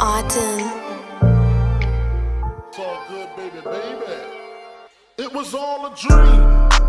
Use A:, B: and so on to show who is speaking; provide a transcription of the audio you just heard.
A: Autumn. It's all good, baby, baby. It was all a dream.